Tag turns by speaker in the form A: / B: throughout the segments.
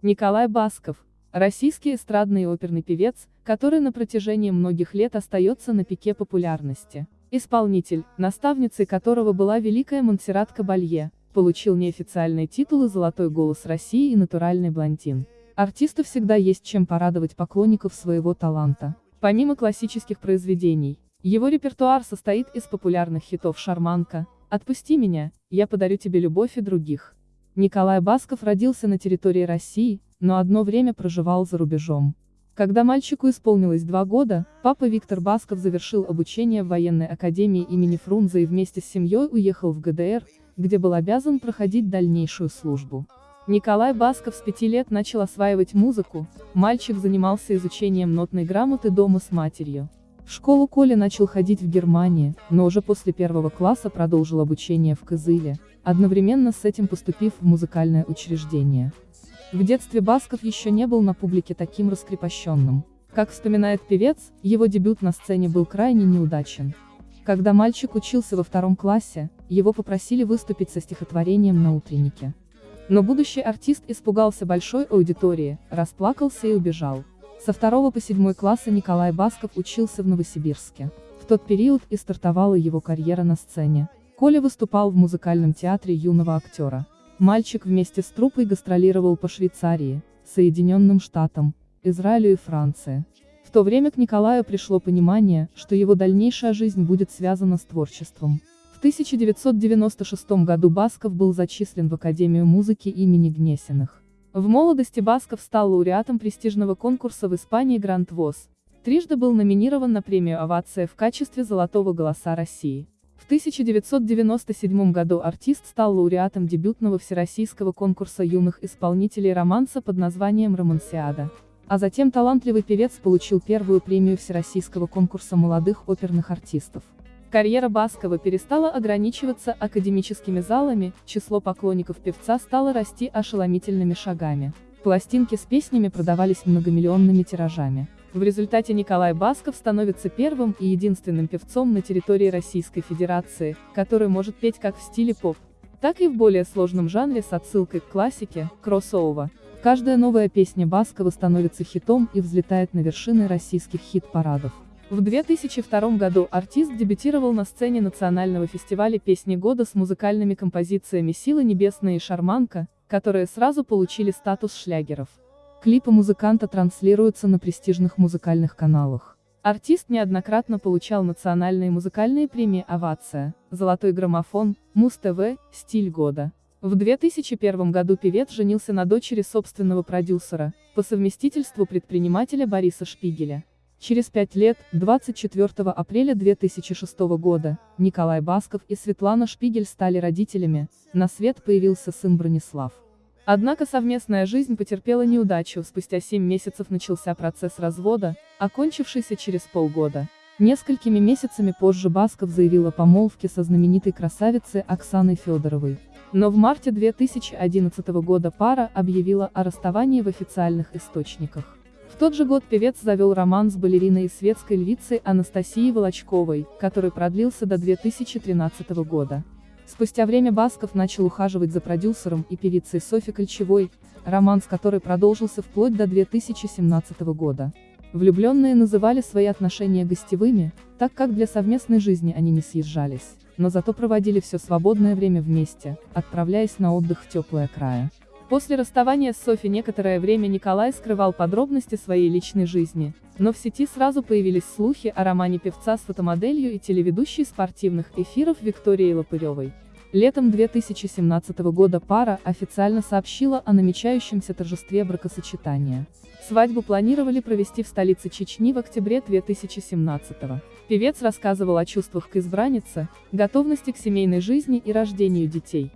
A: Николай Басков, российский эстрадный и оперный певец, который на протяжении многих лет остается на пике популярности. Исполнитель, наставницей которого была великая Монсеррат Кабалье, получил неофициальные титулы «Золотой голос России» и «Натуральный блондин». Артисту всегда есть чем порадовать поклонников своего таланта. Помимо классических произведений, его репертуар состоит из популярных хитов «Шарманка», «Отпусти меня», «Я подарю тебе любовь» и других. Николай Басков родился на территории России, но одно время проживал за рубежом. Когда мальчику исполнилось два года, папа Виктор Басков завершил обучение в военной академии имени Фрунзе и вместе с семьей уехал в ГДР, где был обязан проходить дальнейшую службу. Николай Басков с пяти лет начал осваивать музыку, мальчик занимался изучением нотной грамоты дома с матерью. В школу Коля начал ходить в Германии, но уже после первого класса продолжил обучение в Кызыле, одновременно с этим поступив в музыкальное учреждение. В детстве Басков еще не был на публике таким раскрепощенным. Как вспоминает певец, его дебют на сцене был крайне неудачен. Когда мальчик учился во втором классе, его попросили выступить со стихотворением на утреннике. Но будущий артист испугался большой аудитории, расплакался и убежал. Со второго по седьмой класса Николай Басков учился в Новосибирске. В тот период и стартовала его карьера на сцене. Коля выступал в музыкальном театре юного актера. Мальчик вместе с труппой гастролировал по Швейцарии, Соединенным Штатам, Израилю и Франции. В то время к Николаю пришло понимание, что его дальнейшая жизнь будет связана с творчеством. В 1996 году Басков был зачислен в Академию музыки имени Гнесиных. В молодости Басков стал лауреатом престижного конкурса в Испании Гранд ВОЗ. Трижды был номинирован на премию «Овация» в качестве «Золотого голоса России». В 1997 году артист стал лауреатом дебютного всероссийского конкурса юных исполнителей романса под названием «Романсиада». А затем талантливый певец получил первую премию всероссийского конкурса молодых оперных артистов. Карьера Баскова перестала ограничиваться академическими залами, число поклонников певца стало расти ошеломительными шагами. Пластинки с песнями продавались многомиллионными тиражами. В результате Николай Басков становится первым и единственным певцом на территории Российской Федерации, который может петь как в стиле поп, так и в более сложном жанре с отсылкой к классике, кроссоува. Каждая новая песня Баскова становится хитом и взлетает на вершины российских хит-парадов. В 2002 году артист дебютировал на сцене национального фестиваля «Песни года» с музыкальными композициями «Сила небесная» и «Шарманка», которые сразу получили статус шлягеров. Клипы музыканта транслируются на престижных музыкальных каналах. Артист неоднократно получал национальные музыкальные премии «Овация», «Золотой граммофон», Муз-ТВ, «Стиль года». В 2001 году певец женился на дочери собственного продюсера, по совместительству предпринимателя Бориса Шпигеля. Через пять лет, 24 апреля 2006 года, Николай Басков и Светлана Шпигель стали родителями, на свет появился сын Бронислав. Однако совместная жизнь потерпела неудачу, спустя 7 месяцев начался процесс развода, окончившийся через полгода. Несколькими месяцами позже Басков заявил о помолвке со знаменитой красавицей Оксаной Федоровой. Но в марте 2011 года пара объявила о расставании в официальных источниках. Тот же год певец завел роман с балериной и светской львицей Анастасией Волочковой, который продлился до 2013 года. Спустя время Басков начал ухаживать за продюсером и певицей Софи Кольчевой, роман с которой продолжился вплоть до 2017 года. Влюбленные называли свои отношения гостевыми, так как для совместной жизни они не съезжались, но зато проводили все свободное время вместе, отправляясь на отдых в теплое края. После расставания с Софи некоторое время Николай скрывал подробности своей личной жизни, но в сети сразу появились слухи о романе певца с фотомоделью и телеведущей спортивных эфиров Викторией Лопыревой. Летом 2017 года пара официально сообщила о намечающемся торжестве бракосочетания. Свадьбу планировали провести в столице Чечни в октябре 2017 -го. Певец рассказывал о чувствах к избраннице, готовности к семейной жизни и рождению детей.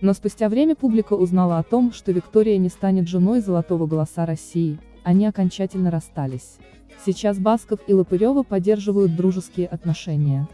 A: Но спустя время публика узнала о том, что Виктория не станет женой Золотого Голоса России, они окончательно расстались. Сейчас Басков и Лопырева поддерживают дружеские отношения.